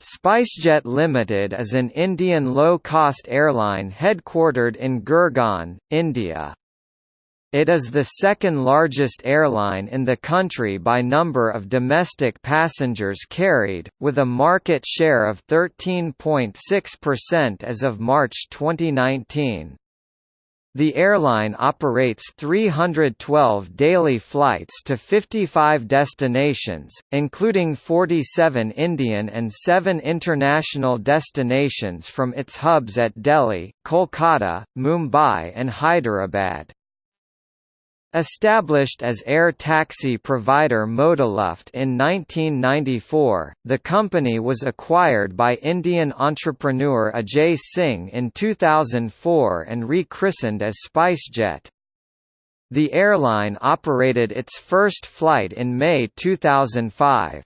SpiceJet Limited is an Indian low-cost airline headquartered in Gurgaon, India. It is the second largest airline in the country by number of domestic passengers carried, with a market share of 13.6% as of March 2019. The airline operates 312 daily flights to 55 destinations, including 47 Indian and 7 international destinations from its hubs at Delhi, Kolkata, Mumbai and Hyderabad. Established as air taxi provider Modaluft in 1994, the company was acquired by Indian entrepreneur Ajay Singh in 2004 and rechristened as SpiceJet. The airline operated its first flight in May 2005.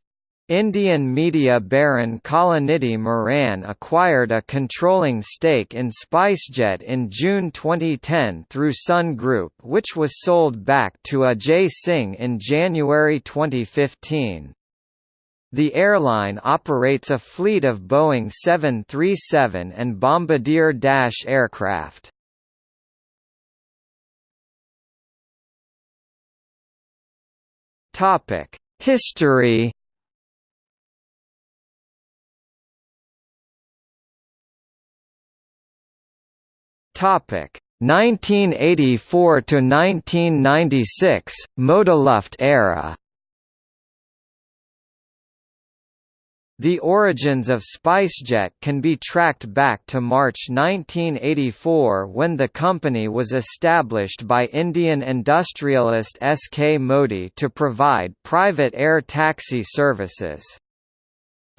Indian media baron Kalanidhi Maran acquired a controlling stake in SpiceJet in June 2010 through Sun Group which was sold back to Ajay Singh in January 2015. The airline operates a fleet of Boeing 737 and Bombardier Dash aircraft. History Topic 1984 to 1996 Modaluft era. The origins of SpiceJet can be tracked back to March 1984 when the company was established by Indian industrialist S. K. Modi to provide private air taxi services.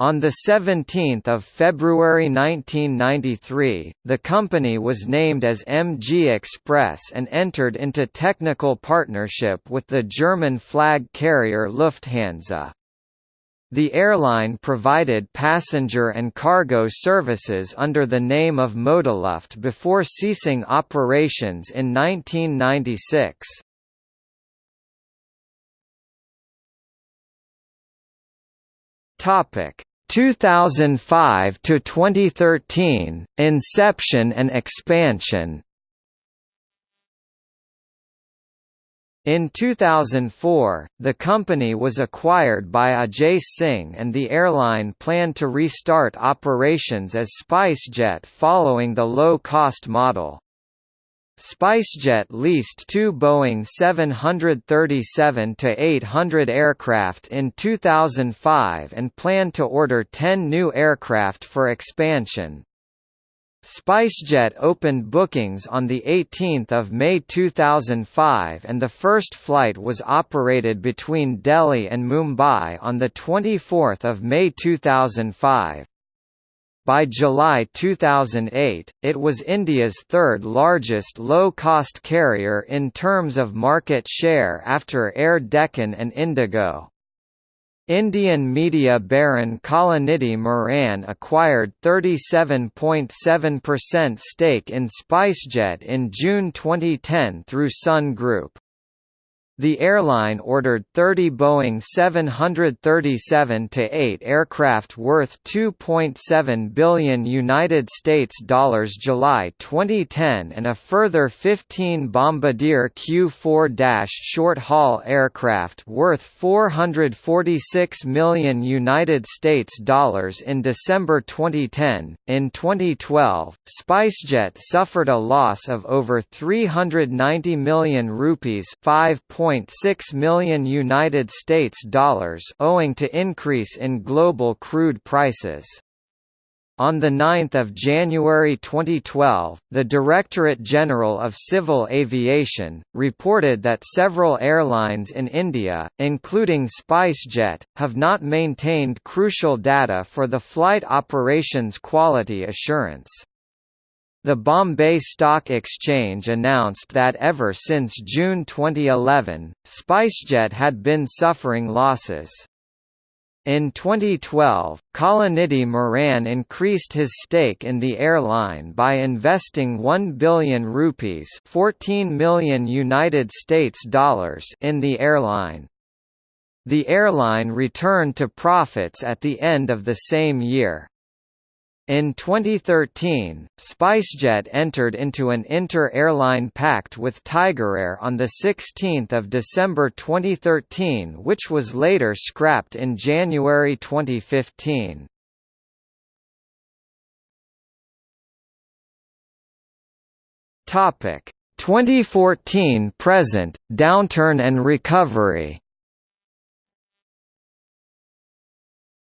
On 17 February 1993, the company was named as MG Express and entered into technical partnership with the German flag carrier Lufthansa. The airline provided passenger and cargo services under the name of Modaluft before ceasing operations in 1996. Topic 2005 to 2013 Inception and expansion In 2004, the company was acquired by Ajay Singh and the airline planned to restart operations as SpiceJet following the low-cost model. SpiceJet leased two Boeing 737-800 aircraft in 2005 and planned to order 10 new aircraft for expansion. SpiceJet opened bookings on 18 May 2005 and the first flight was operated between Delhi and Mumbai on 24 May 2005. By July 2008, it was India's third largest low-cost carrier in terms of market share after Air Deccan and Indigo. Indian media baron Kalanidhi Maran acquired 37.7% stake in SpiceJet in June 2010 through Sun Group. The airline ordered 30 Boeing 737-8 aircraft worth 2.7 billion United States dollars July 2010 and a further 15 Bombardier Q4- short-haul aircraft worth 446 million United States dollars in December 2010. In 2012, SpiceJet suffered a loss of over 390 million rupees, 5. 1.6 million United States dollars owing to increase in global crude prices. On 9 January 2012, the Directorate General of Civil Aviation, reported that several airlines in India, including SpiceJet, have not maintained crucial data for the flight operations quality assurance. The Bombay Stock Exchange announced that ever since June 2011, SpiceJet had been suffering losses. In 2012, Kalanidhi Maran increased his stake in the airline by investing 1 billion rupees, 14 million United States dollars in the airline. The airline returned to profits at the end of the same year. In 2013, SpiceJet entered into an inter-airline pact with Tigerair on 16 December 2013 which was later scrapped in January 2015. Topic 2014 present downturn and recovery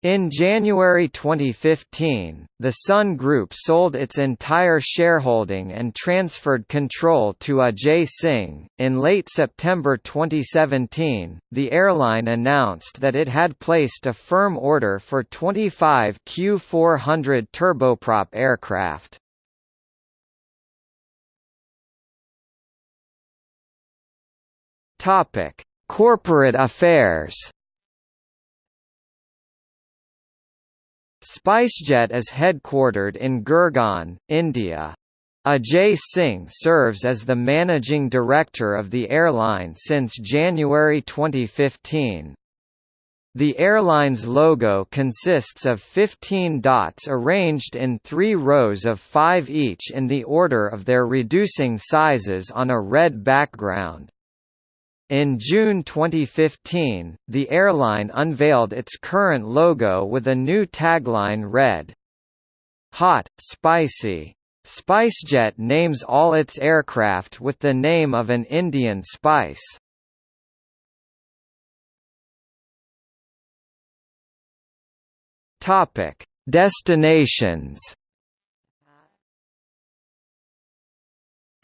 In January 2015, the Sun Group sold its entire shareholding and transferred control to Ajay Singh. In late September 2017, the airline announced that it had placed a firm order for 25 Q400 turboprop aircraft. Topic: Corporate affairs. SpiceJet is headquartered in Gurgaon, India. Ajay Singh serves as the managing director of the airline since January 2015. The airline's logo consists of 15 dots arranged in three rows of five each in the order of their reducing sizes on a red background. In June 2015, the airline unveiled its current logo with a new tagline read, Hot, Spicy. SpiceJet names all its aircraft with the name of an Indian spice. Topic: Destinations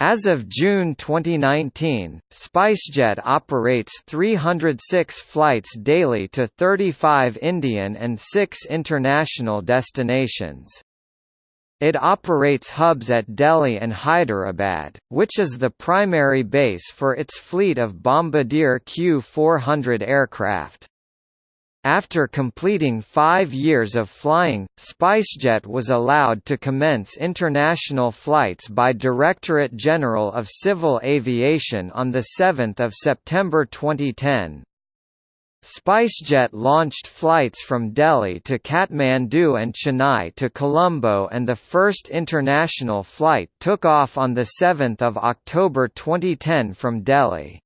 As of June 2019, SpiceJet operates 306 flights daily to 35 Indian and 6 international destinations. It operates hubs at Delhi and Hyderabad, which is the primary base for its fleet of Bombardier Q400 aircraft. After completing five years of flying, SpiceJet was allowed to commence international flights by Directorate General of Civil Aviation on 7 September 2010. SpiceJet launched flights from Delhi to Kathmandu and Chennai to Colombo and the first international flight took off on 7 October 2010 from Delhi.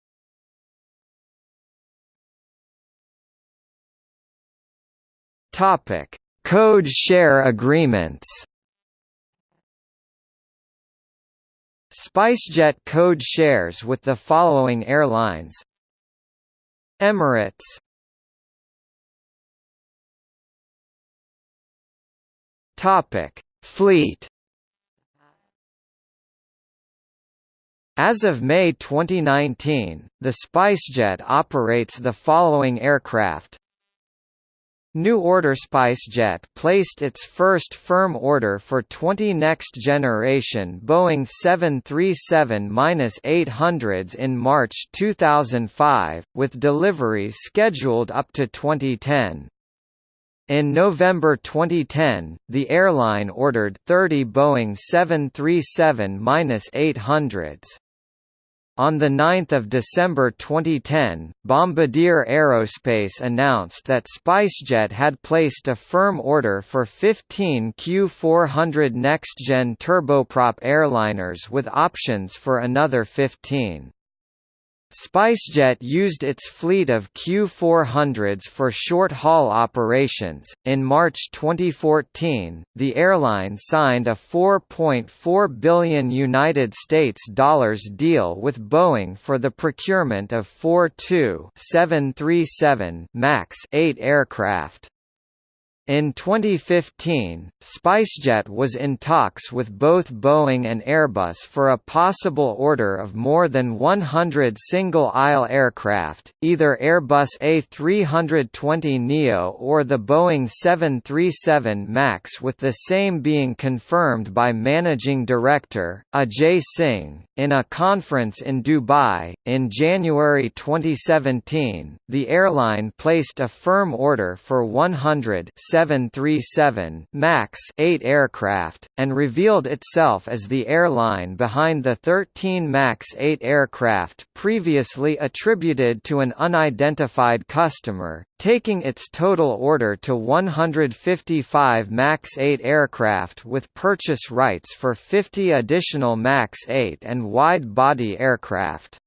Topic: Code share agreements. SpiceJet code shares with the following airlines: Emirates. Topic: Fleet. As of May 2019, the SpiceJet operates the following aircraft New Order SpiceJet placed its first firm order for 20 next-generation Boeing 737-800s in March 2005, with deliveries scheduled up to 2010. In November 2010, the airline ordered 30 Boeing 737-800s. On 9 December 2010, Bombardier Aerospace announced that SpiceJet had placed a firm order for 15 Q400 next-gen turboprop airliners with options for another 15. SpiceJet used its fleet of Q400s for short-haul operations. In March 2014, the airline signed a 4.4 billion United States dollars deal with Boeing for the procurement of 42 737 MAX 8 aircraft. In 2015, SpiceJet was in talks with both Boeing and Airbus for a possible order of more than 100 single-aisle aircraft, either Airbus A320neo or the Boeing 737 MAX with the same being confirmed by Managing Director, Ajay Singh. In a conference in Dubai, in January 2017, the airline placed a firm order for 100 737 MAX 8 aircraft, and revealed itself as the airline behind the 13 MAX 8 aircraft previously attributed to an unidentified customer, taking its total order to 155 MAX 8 aircraft with purchase rights for 50 additional MAX 8 and wide-body aircraft.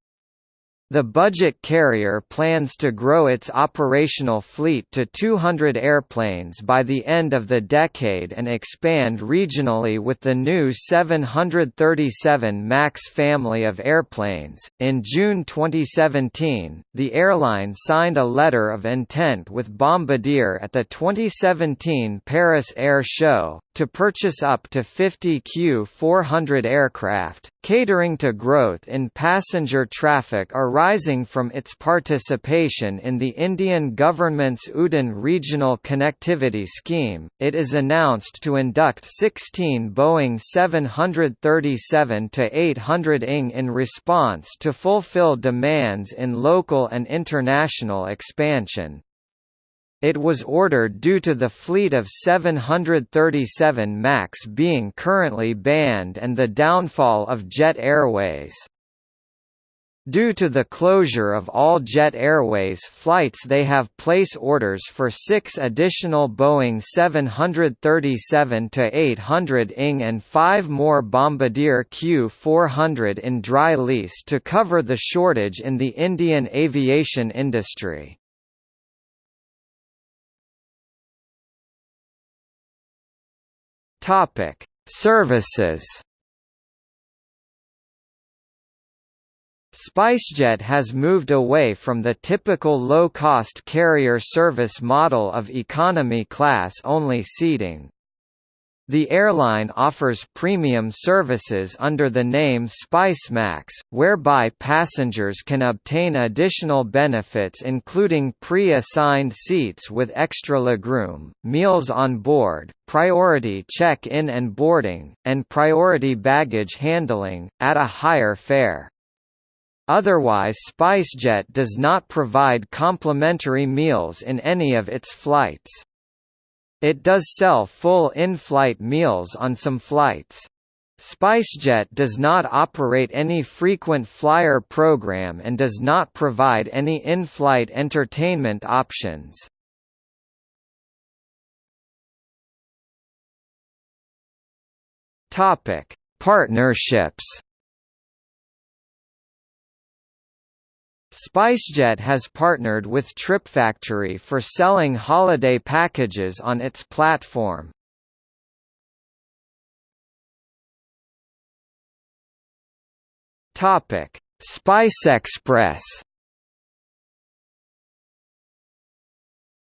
The budget carrier plans to grow its operational fleet to 200 airplanes by the end of the decade and expand regionally with the new 737 MAX family of airplanes. In June 2017, the airline signed a letter of intent with Bombardier at the 2017 Paris Air Show, to purchase up to 50 Q400 aircraft, catering to growth in passenger traffic arising from its participation in the Indian government's UDAN regional connectivity scheme. It is announced to induct 16 Boeing 737-800 ING in response to fulfill demands in local and international expansion. It was ordered due to the fleet of 737 MAX being currently banned and the downfall of Jet Airways. Due to the closure of all Jet Airways flights they have place orders for six additional Boeing 737-800 ING and five more Bombardier Q400 in dry lease to cover the shortage in the Indian aviation industry. Topic: Services. SpiceJet has moved away from the typical low-cost carrier service model of economy class only seating. The airline offers premium services under the name SpiceMax, whereby passengers can obtain additional benefits including pre-assigned seats with extra legroom, meals on board, priority check-in and boarding, and priority baggage handling, at a higher fare. Otherwise SpiceJet does not provide complimentary meals in any of its flights. It does sell full in-flight meals on some flights. SpiceJet does not operate any frequent flyer program and does not provide any in-flight entertainment options. Topic: Partnerships SpiceJet has partnered with TripFactory for selling holiday packages on its platform. Topic: SpiceXpress.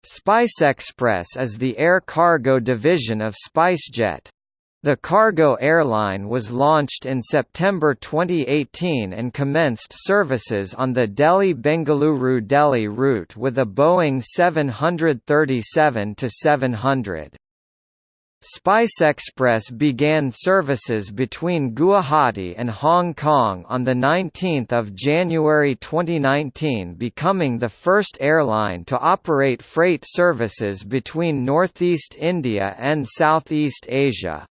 SpiceXpress is the air cargo division of SpiceJet. The cargo airline was launched in September 2018 and commenced services on the Delhi-Bengaluru-Delhi route with a Boeing 737-700. SpiceXpress began services between Guwahati and Hong Kong on 19 January 2019 becoming the first airline to operate freight services between Northeast India and Southeast Asia.